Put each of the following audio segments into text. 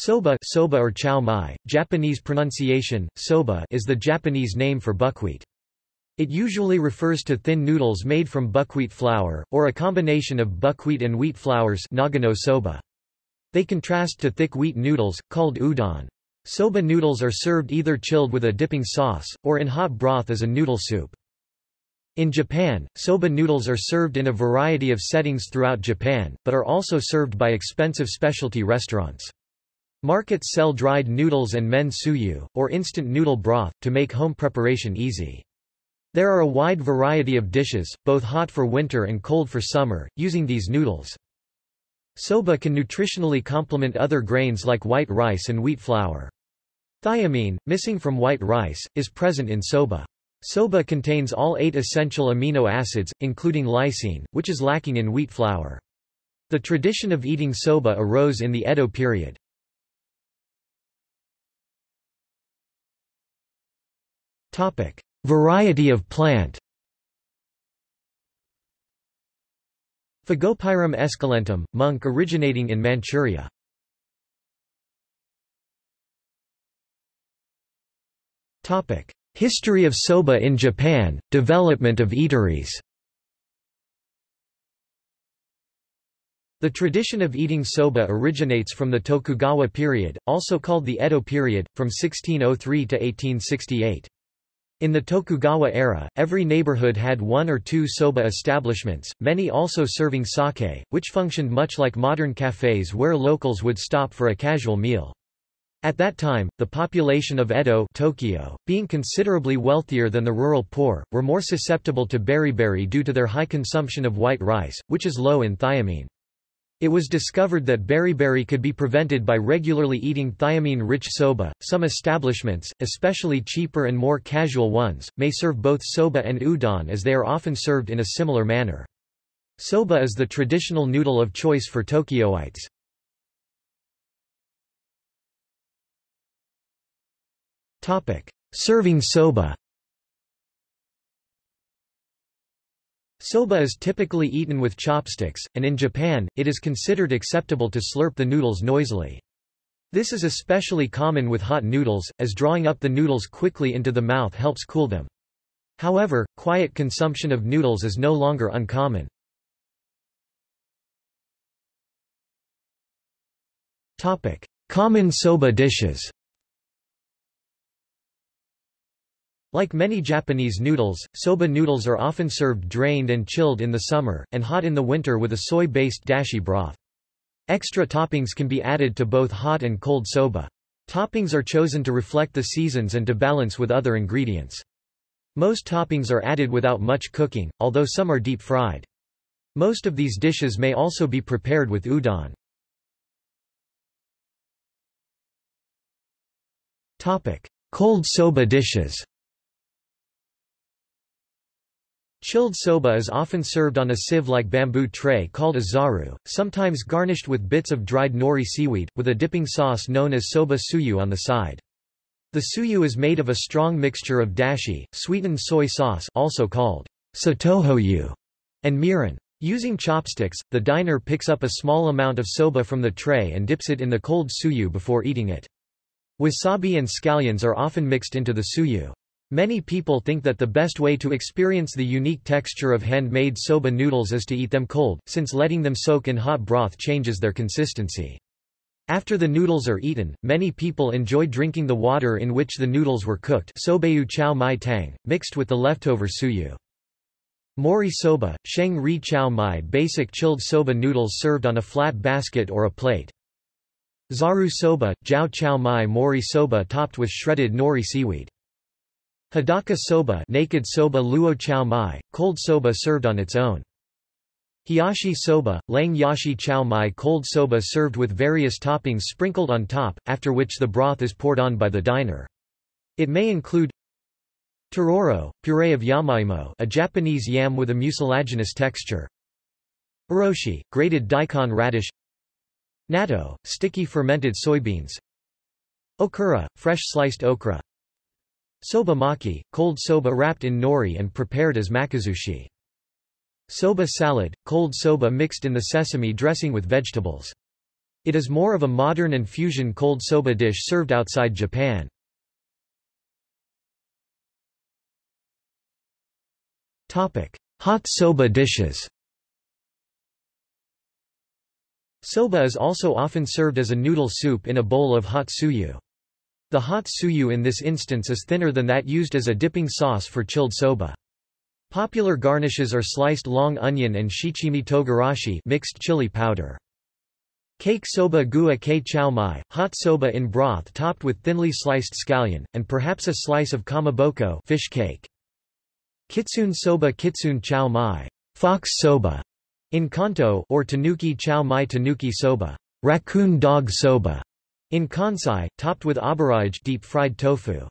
Soba, soba or chow mai, Japanese pronunciation, soba is the Japanese name for buckwheat. It usually refers to thin noodles made from buckwheat flour, or a combination of buckwheat and wheat flours nagano soba. They contrast to thick wheat noodles, called udon. Soba noodles are served either chilled with a dipping sauce, or in hot broth as a noodle soup. In Japan, soba noodles are served in a variety of settings throughout Japan, but are also served by expensive specialty restaurants. Markets sell dried noodles and mentsuyu, or instant noodle broth, to make home preparation easy. There are a wide variety of dishes, both hot for winter and cold for summer, using these noodles. Soba can nutritionally complement other grains like white rice and wheat flour. Thiamine, missing from white rice, is present in soba. Soba contains all eight essential amino acids, including lysine, which is lacking in wheat flour. The tradition of eating soba arose in the Edo period. Variety of plant Fagopyrum esculentum, Moench originating in Manchuria. History of soba in Japan, development of eateries The tradition of eating soba originates from the Tokugawa period, also called the Edo period, from 1603 to 1868. In the Tokugawa era, every neighborhood had one or two soba establishments, many also serving sake, which functioned much like modern cafes where locals would stop for a casual meal. At that time, the population of Edo Tokyo, being considerably wealthier than the rural poor, were more susceptible to beriberi due to their high consumption of white rice, which is low in thiamine. It was discovered that beriberi could be prevented by regularly eating thiamine-rich soba. Some establishments, especially cheaper and more casual ones, may serve both soba and udon as they are often served in a similar manner. Soba is the traditional noodle of choice for Tokyoites. Topic: Serving soba. Soba is typically eaten with chopsticks, and in Japan, it is considered acceptable to slurp the noodles noisily. This is especially common with hot noodles, as drawing up the noodles quickly into the mouth helps cool them. However, quiet consumption of noodles is no longer uncommon. Common soba dishes Like many Japanese noodles, soba noodles are often served drained and chilled in the summer, and hot in the winter with a soy-based dashi broth. Extra toppings can be added to both hot and cold soba. Toppings are chosen to reflect the seasons and to balance with other ingredients. Most toppings are added without much cooking, although some are deep-fried. Most of these dishes may also be prepared with udon. Topic: Cold soba dishes Chilled soba is often served on a sieve-like bamboo tray called a zaru, sometimes garnished with bits of dried nori seaweed, with a dipping sauce known as soba tsuyu on the side. The tsuyu is made of a strong mixture of dashi, sweetened soy sauce also called satohoyu, and mirin. Using chopsticks, the diner picks up a small amount of soba from the tray and dips it in the cold tsuyu before eating it. Wasabi and scallions are often mixed into the tsuyu. Many people think that the best way to experience the unique texture of handmade soba noodles is to eat them cold, since letting them soak in hot broth changes their consistency. After the noodles are eaten, many people enjoy drinking the water in which the noodles were cooked sobayu chow mai tang, mixed with the leftover tsuyu. Mori soba, sheng ri chow mai basic chilled soba noodles served on a flat basket or a plate. Zaru soba, jiao chow mai mori soba topped with shredded nori seaweed. Hadaka soba naked soba luo chow mai, cold soba served on its own. Hiyashi soba, lang yashi chow mai cold soba served with various toppings sprinkled on top, after which the broth is poured on by the diner. It may include Tororo, puree of yamaimo a Japanese yam with a mucilaginous texture. Oroshi, grated daikon radish Natto, sticky fermented soybeans Okura, fresh sliced okra Soba maki, cold soba wrapped in nori and prepared as makizushi. Soba salad, cold soba mixed in the sesame dressing with vegetables. It is more of a modern and fusion cold soba dish served outside Japan. Hot soba dishes Soba is also often served as a noodle soup in a bowl of hot tsuyu. The hot tsuyu in this instance is thinner than that used as a dipping sauce for chilled soba. Popular garnishes are sliced long onion and shichimi togarashi mixed chili powder. Kake soba gua ke chow mai, hot soba in broth topped with thinly sliced scallion, and perhaps a slice of kamaboko fish cake. Kitsune soba kitsune chow mai, fox soba, in Kanto or tanuki chow mai tanuki soba, raccoon dog soba, in Kansai, topped with aburaage deep-fried tofu.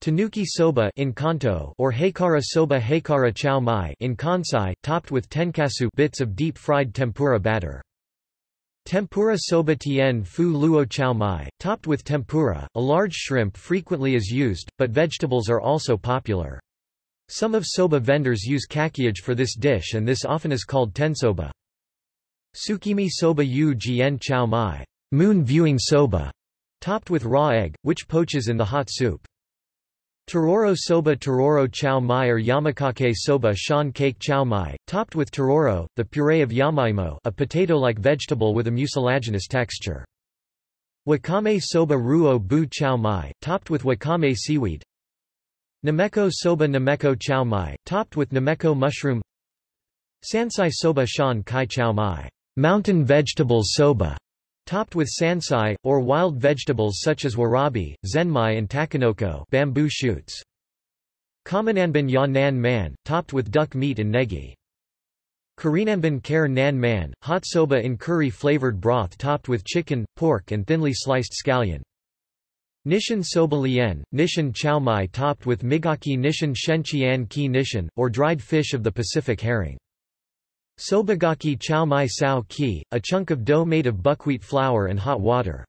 Tanuki soba in Kanto or Haikara soba Hakara chow mai in Kansai, topped with tenkasu bits of deep-fried tempura batter. Tempura soba tien fu luo chow mai, topped with tempura, a large shrimp frequently is used, but vegetables are also popular. Some of soba vendors use kakiage for this dish and this often is called tensoba. Tsukimi soba yu jien chow mai, moon viewing soba, topped with raw egg, which poaches in the hot soup. Tororo soba Tororo chow mai or yamakake soba shan cake chow mai, topped with tororo, the puree of yamaimo a potato-like vegetable with a mucilaginous texture. Wakame soba ruo bu chow mai, topped with wakame seaweed, Nameko soba Nameko chow mai, topped with Nameko mushroom Sansai soba shan kai chow mai, mountain vegetables soba, topped with sansai, or wild vegetables such as warabi, zenmai and takenoko bamboo shoots. Kamo nanban ya nan man, topped with duck meat and negi. Korinanban kare nan man, hot soba in curry-flavored broth topped with chicken, pork and thinly sliced scallion. Nishin soba lien, nishan chow mai topped with migaki nishin shenqian ki nishan, or dried fish of the Pacific herring. Sobagaki chow mai sao ki, a chunk of dough made of buckwheat flour and hot water.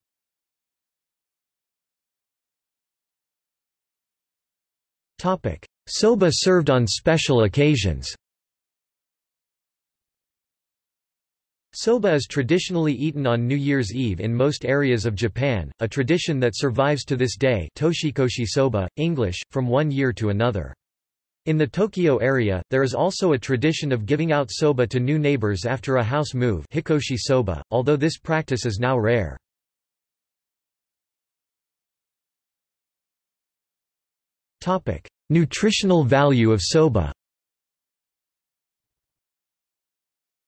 Soba served on special occasions Soba is traditionally eaten on New Year's Eve in most areas of Japan, a tradition that survives to this day toshikoshi soba, English, from one year to another. In the Tokyo area, there is also a tradition of giving out soba to new neighbors after a house move hikkoshi soba, although this practice is now rare. Nutritional value of soba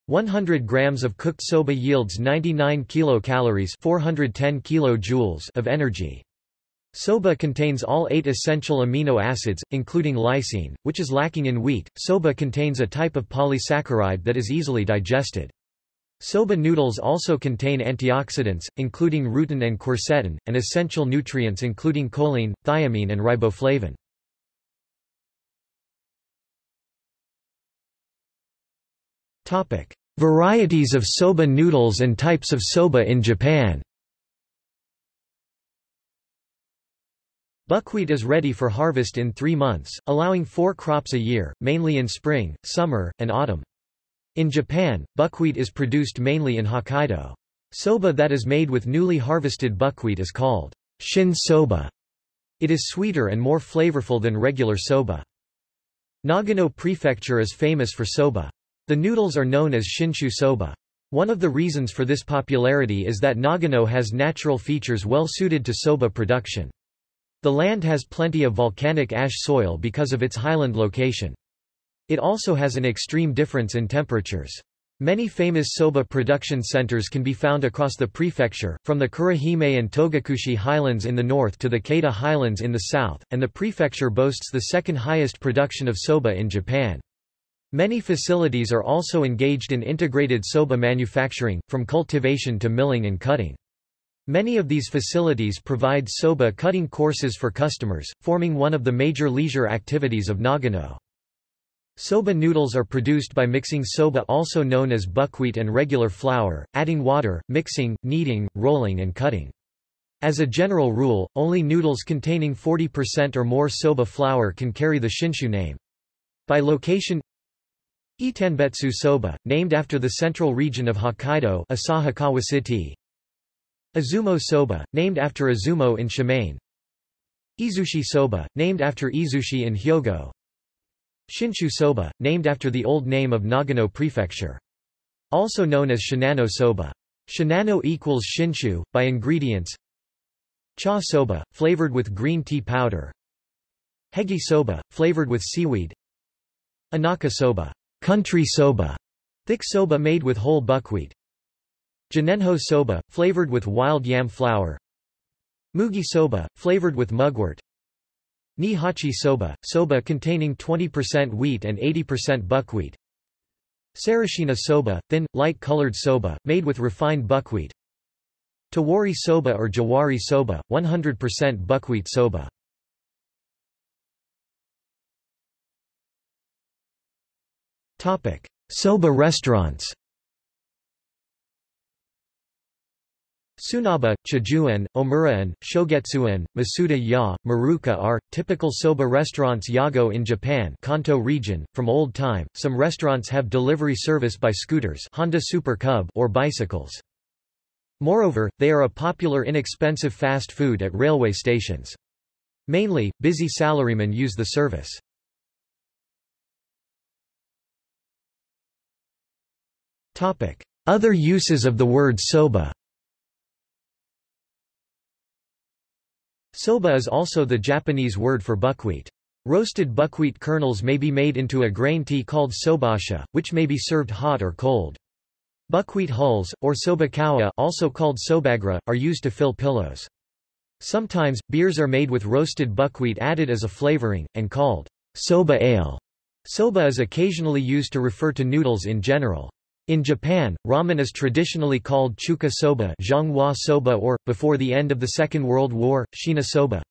100 grams of cooked soba yields 99 kilocalories 410 kilojoules of energy. Soba contains all eight essential amino acids, including lysine, which is lacking in wheat. Soba contains a type of polysaccharide that is easily digested. Soba noodles also contain antioxidants, including rutin and quercetin, and essential nutrients including choline, thiamine and riboflavin. Varieties of soba noodles and types of soba in Japan Buckwheat is ready for harvest in three months, allowing four crops a year, mainly in spring, summer, and autumn. In Japan, buckwheat is produced mainly in Hokkaido. Soba that is made with newly harvested buckwheat is called shin soba. It is sweeter and more flavorful than regular soba. Nagano Prefecture is famous for soba. The noodles are known as shinshu soba. One of the reasons for this popularity is that Nagano has natural features well suited to soba production. The land has plenty of volcanic ash soil because of its highland location. It also has an extreme difference in temperatures. Many famous soba production centers can be found across the prefecture, from the Kurohime and Togakushi highlands in the north to the Keita highlands in the south, and the prefecture boasts the second highest production of soba in Japan. Many facilities are also engaged in integrated soba manufacturing, from cultivation to milling and cutting. Many of these facilities provide soba cutting courses for customers, forming one of the major leisure activities of Nagano. Soba noodles are produced by mixing soba also known as buckwheat and regular flour, adding water, mixing, kneading, rolling and cutting. As a general rule, only noodles containing 40% or more soba flour can carry the shinshu name. By location Itanbetsu soba, named after the central region of Hokkaido Asahikawa City, Izumo soba, named after Izumo in Shimane. Izushi soba, named after Izushi in Hyogo. Shinshu soba, named after the old name of Nagano Prefecture. Also known as Shinano soba. Shinano equals Shinshu, by ingredients. Cha soba, flavored with green tea powder. Hegi soba, flavored with seaweed. Inaka soba, country soba, thick soba made with whole buckwheat Jinenjo soba, flavored with wild yam flour. Mugi soba, flavored with mugwort. Nihachi soba, soba containing 20% wheat and 80% buckwheat. Sarashina soba, thin, light-colored soba, made with refined buckwheat. Towari soba or Juwari soba, 100% buckwheat soba. Soba restaurants Tsunaba, Chijuan, Omuraan, Shogetsuan, Masuda Ya, Maruka are typical soba restaurants Yago in Japan Kanto region. From old time, some restaurants have delivery service by scooters Honda Super Cub or bicycles. Moreover, they are a popular inexpensive fast food at railway stations. Mainly, busy salarymen use the service. Other uses of the word soba Soba is also the Japanese word for buckwheat. Roasted buckwheat kernels may be made into a grain tea called sobacha, which may be served hot or cold. Buckwheat hulls, or sobakawa also called sobagara, are used to fill pillows. Sometimes, beers are made with roasted buckwheat added as a flavoring, and called soba ale. Soba is occasionally used to refer to noodles in general. In Japan, ramen is traditionally called chuka soba, soba or, before the end of the Second World War, shina soba.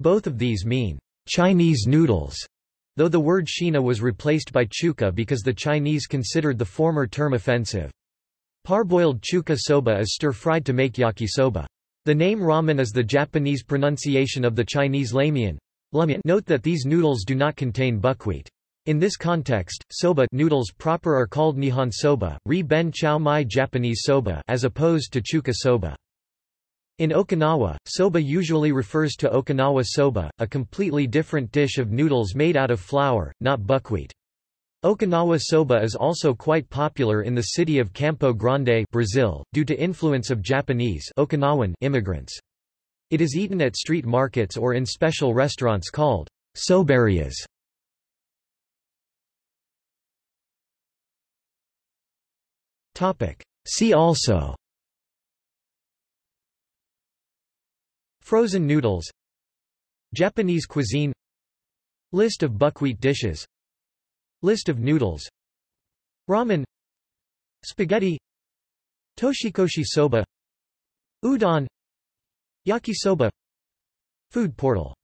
Both of these mean Chinese noodles, though the word shina was replaced by chuka because the Chinese considered the former term offensive. Parboiled chuka soba is stir-fried to make yakisoba. The name ramen is the Japanese pronunciation of the Chinese lamian. Note that these noodles do not contain buckwheat. In this context, soba noodles proper are called nihon soba, ri ben chow mai Japanese soba as opposed to chuka soba. In Okinawa, soba usually refers to Okinawa soba, a completely different dish of noodles made out of flour, not buckwheat. Okinawa soba is also quite popular in the city of Campo Grande Brazil, due to influence of Japanese Okinawan immigrants. It is eaten at street markets or in special restaurants called soberias. See also. Frozen noodles. Japanese cuisine. List of buckwheat dishes. List of noodles. Ramen. Spaghetti. Toshikoshi soba. Udon. Yakisoba. Food portal